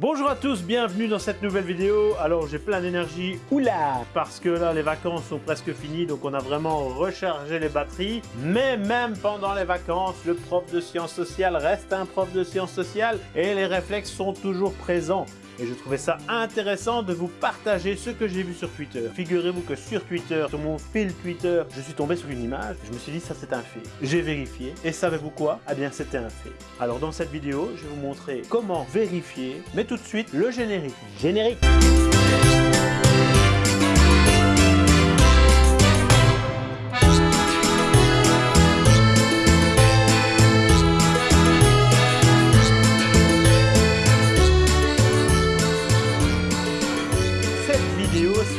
Bonjour à tous, bienvenue dans cette nouvelle vidéo. Alors j'ai plein d'énergie, oula Parce que là les vacances sont presque finies, donc on a vraiment rechargé les batteries. Mais même pendant les vacances, le prof de sciences sociales reste un prof de sciences sociales et les réflexes sont toujours présents et je trouvais ça intéressant de vous partager ce que j'ai vu sur Twitter. Figurez-vous que sur Twitter, sur mon fil Twitter, je suis tombé sur une image, je me suis dit ça c'est un fait. J'ai vérifié et savez-vous quoi? Eh bien c'était un fait. Alors dans cette vidéo, je vais vous montrer comment vérifier, mais tout de suite le générique. Générique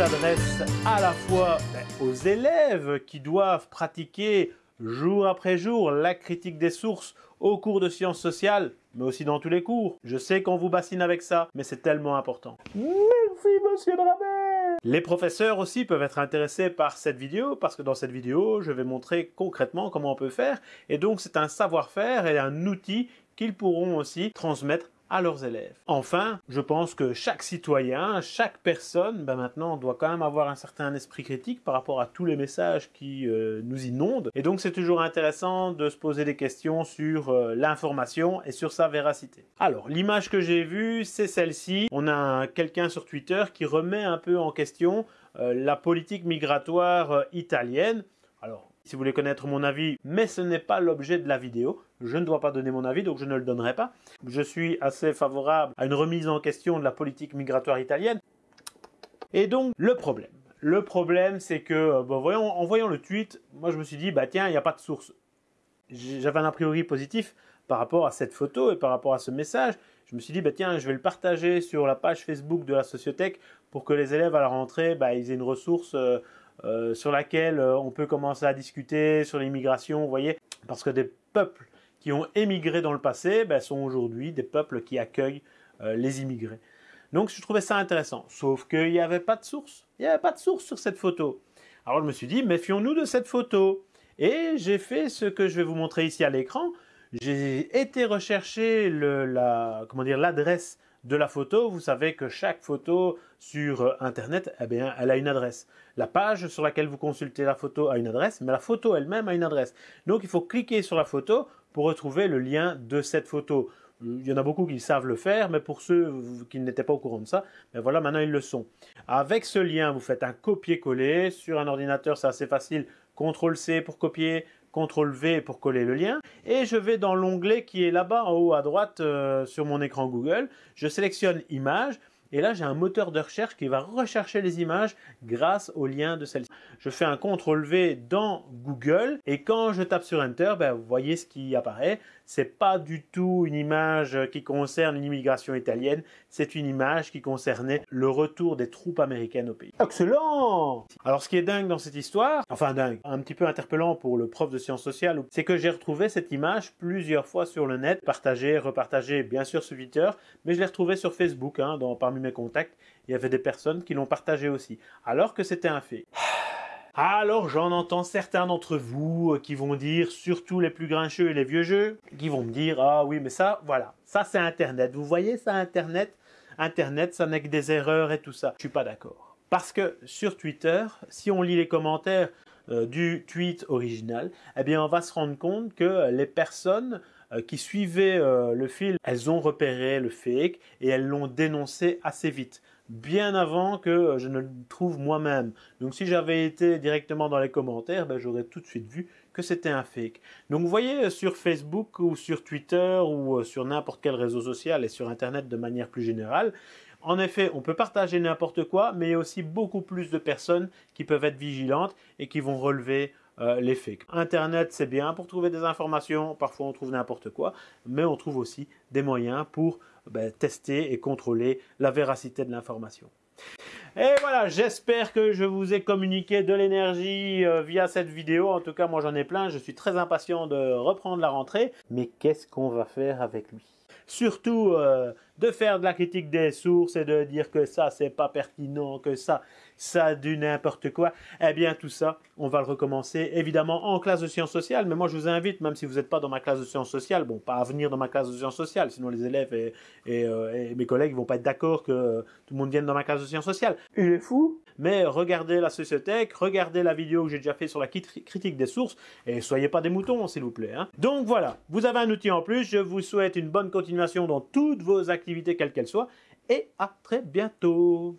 s'adresse à la fois ben, aux élèves qui doivent pratiquer jour après jour la critique des sources au cours de sciences sociales, mais aussi dans tous les cours. Je sais qu'on vous bassine avec ça, mais c'est tellement important. Merci monsieur Dramet Les professeurs aussi peuvent être intéressés par cette vidéo, parce que dans cette vidéo, je vais montrer concrètement comment on peut faire, et donc c'est un savoir-faire et un outil qu'ils pourront aussi transmettre leurs élèves. Enfin, je pense que chaque citoyen, chaque personne, ben maintenant, doit quand même avoir un certain esprit critique par rapport à tous les messages qui euh, nous inondent. Et donc, c'est toujours intéressant de se poser des questions sur euh, l'information et sur sa véracité. Alors, l'image que j'ai vue, c'est celle-ci. On a quelqu'un sur Twitter qui remet un peu en question euh, la politique migratoire italienne. Alors, si vous voulez connaître mon avis, mais ce n'est pas l'objet de la vidéo. Je ne dois pas donner mon avis, donc je ne le donnerai pas. Je suis assez favorable à une remise en question de la politique migratoire italienne. Et donc, le problème. Le problème, c'est que, euh, en voyant le tweet, moi je me suis dit, bah tiens, il n'y a pas de source. J'avais un a priori positif par rapport à cette photo et par rapport à ce message. Je me suis dit, bah tiens, je vais le partager sur la page Facebook de la Sociothèque pour que les élèves à la rentrée, bah, ils aient une ressource euh, euh, sur laquelle euh, on peut commencer à discuter sur l'immigration, vous voyez, parce que des peuples qui ont émigré dans le passé ben, sont aujourd'hui des peuples qui accueillent euh, les immigrés. Donc je trouvais ça intéressant, sauf qu'il n'y avait pas de source. Il n'y avait pas de source sur cette photo. Alors je me suis dit, méfions-nous de cette photo. Et j'ai fait ce que je vais vous montrer ici à l'écran. J'ai été rechercher l'adresse de la photo, vous savez que chaque photo sur euh, Internet, eh bien, elle a une adresse. La page sur laquelle vous consultez la photo a une adresse, mais la photo elle-même a une adresse. Donc il faut cliquer sur la photo pour retrouver le lien de cette photo. Il y en a beaucoup qui savent le faire, mais pour ceux qui n'étaient pas au courant de ça, ben voilà, maintenant ils le sont. Avec ce lien, vous faites un copier-coller. Sur un ordinateur, c'est assez facile. CTRL-C pour copier, CTRL V pour coller le lien et je vais dans l'onglet qui est là-bas en haut à droite euh, sur mon écran Google. Je sélectionne Images et là, j'ai un moteur de recherche qui va rechercher les images grâce au lien de celle-ci. Je fais un CTRL V dans Google et quand je tape sur Enter, ben, vous voyez ce qui apparaît. C'est pas du tout une image qui concerne une immigration italienne, c'est une image qui concernait le retour des troupes américaines au pays. Excellent Alors ce qui est dingue dans cette histoire, enfin dingue, un petit peu interpellant pour le prof de sciences sociales, c'est que j'ai retrouvé cette image plusieurs fois sur le net, partagée, repartagée bien sûr sur Twitter, mais je l'ai retrouvée sur Facebook, hein, dans, parmi mes contacts, il y avait des personnes qui l'ont partagée aussi, alors que c'était un fait. Alors j'en entends certains d'entre vous euh, qui vont dire, surtout les plus grincheux et les vieux jeux, qui vont me dire, ah oui mais ça, voilà, ça c'est Internet. Vous voyez ça Internet? Internet, ça n'est que des erreurs et tout ça. Je suis pas d'accord. Parce que sur Twitter, si on lit les commentaires euh, du tweet original, eh bien on va se rendre compte que les personnes qui suivaient le fil, elles ont repéré le fake et elles l'ont dénoncé assez vite bien avant que euh, je ne le trouve moi-même. Donc si j'avais été directement dans les commentaires, ben, j'aurais tout de suite vu que c'était un fake. Donc vous voyez euh, sur Facebook ou sur Twitter ou euh, sur n'importe quel réseau social et sur Internet de manière plus générale, en effet, on peut partager n'importe quoi, mais il y a aussi beaucoup plus de personnes qui peuvent être vigilantes et qui vont relever les fakes. Internet, c'est bien pour trouver des informations, parfois on trouve n'importe quoi, mais on trouve aussi des moyens pour ben, tester et contrôler la véracité de l'information. Et voilà, j'espère que je vous ai communiqué de l'énergie euh, via cette vidéo. En tout cas, moi j'en ai plein. Je suis très impatient de reprendre la rentrée. Mais qu'est-ce qu'on va faire avec lui? Surtout euh, de faire de la critique des sources et de dire que ça c'est pas pertinent, que ça ça du n'importe quoi, eh bien tout ça, on va le recommencer évidemment en classe de sciences sociales, mais moi je vous invite, même si vous n'êtes pas dans ma classe de sciences sociales, bon pas à venir dans ma classe de sciences sociales, sinon les élèves et, euh, mes collègues vont pas être d'accord que tout le monde vienne dans ma classe de sciences sociales. Il est fou mais regardez la sociothèque, regardez la vidéo que j'ai déjà fait sur la critique des sources, et soyez pas des moutons, s'il vous plaît. Hein. Donc voilà, vous avez un outil en plus, je vous souhaite une bonne continuation dans toutes vos activités, quelles qu'elles soient, et à très bientôt